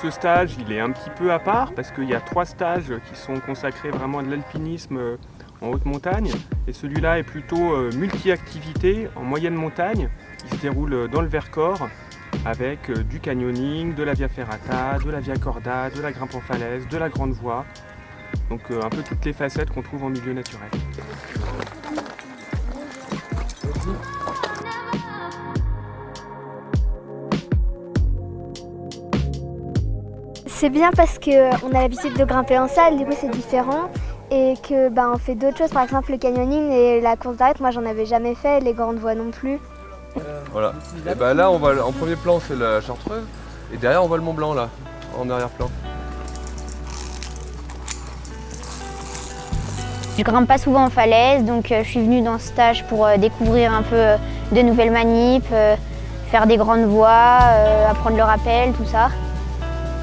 Ce stage, il est un petit peu à part parce qu'il y a trois stages qui sont consacrés vraiment à de l'alpinisme euh, en haute montagne. Et celui-là est plutôt euh, multi-activité en moyenne montagne. Il se déroule dans le Vercors avec euh, du canyoning, de la via ferrata, de la via corda, de la grimpe en falaise, de la grande voie. Donc un peu toutes les facettes qu'on trouve en milieu naturel. C'est bien parce qu'on a l'habitude de grimper en salle, du coup c'est différent. Et que bah, on fait d'autres choses, par exemple le canyoning et la course d'arrêt, moi j'en avais jamais fait, les grandes voies non plus. Voilà. Et bah là on va en premier plan c'est la Chartreuse et derrière on voit le Mont Blanc là, en arrière-plan. Je grimpe pas souvent en falaise, donc euh, je suis venue dans ce stage pour euh, découvrir un peu euh, de nouvelles manips, faire des grandes voies, apprendre le rappel, tout ça.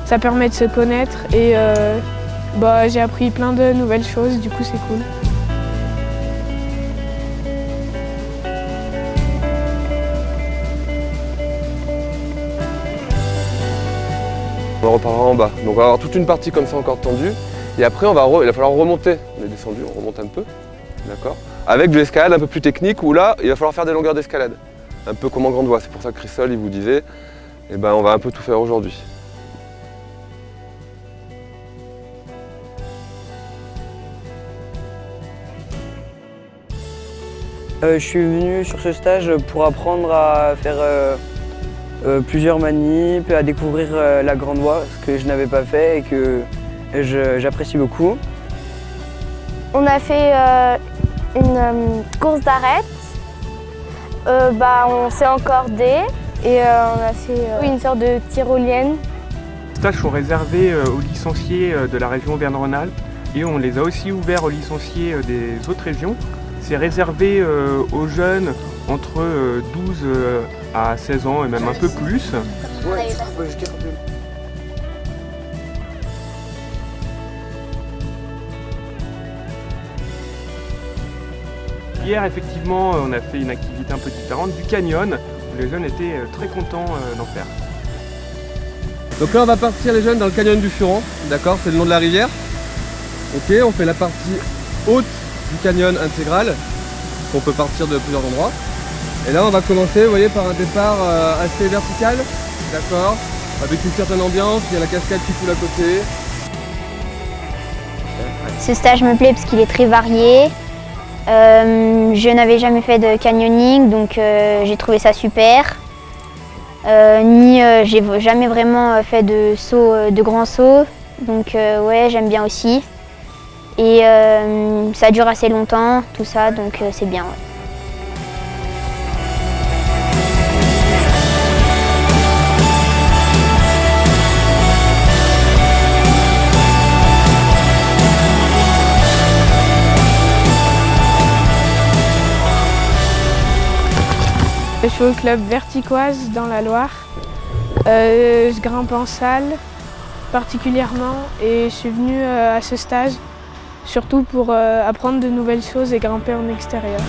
Ça permet de se connaître et euh, bah, j'ai appris plein de nouvelles choses, du coup c'est cool. On reparlera en bas. Donc on va avoir toute une partie comme ça encore tendue. Et après on va il va falloir remonter. On est descendu, on remonte un peu. D'accord Avec de l'escalade un peu plus technique où là, il va falloir faire des longueurs d'escalade. Un peu comme en grande voie. C'est pour ça que Christol il vous disait, eh ben, on va un peu tout faire aujourd'hui. Euh, je suis venu sur ce stage pour apprendre à faire euh, euh, plusieurs manips, à découvrir la grande voie, ce que je n'avais pas fait et que j'apprécie beaucoup. On a fait une course d'arête, bah, on s'est encordé et on a fait une sorte de tyrolienne. Les stages sont réservés aux licenciés de la région Auvergne-Rhône-Alpes et on les a aussi ouverts aux licenciés des autres régions. C'est réservé euh, aux jeunes entre 12 euh, euh, à 16 ans et même un peu plus. Hier, effectivement, on a fait une activité un peu différente, du canyon, où les jeunes étaient très contents d'en faire. Donc là, on va partir les jeunes dans le canyon du Furon, d'accord C'est le nom de la rivière. Ok, on fait la partie haute du canyon intégral. On peut partir de plusieurs endroits. Et là on va commencer, voyez, par un départ euh, assez vertical, d'accord Avec une certaine ambiance, il y a la cascade qui coule à côté. Ce stage me plaît parce qu'il est très varié. Euh, je n'avais jamais fait de canyoning, donc euh, j'ai trouvé ça super. ni j'ai jamais vraiment fait de saut, de grands sauts, donc ouais, j'aime bien aussi. Et euh, ça dure assez longtemps, tout ça, donc euh, c'est bien. Je suis au club Verticoise dans la Loire. Euh, je grimpe en salle particulièrement et je suis venue à ce stage surtout pour euh, apprendre de nouvelles choses et grimper en extérieur.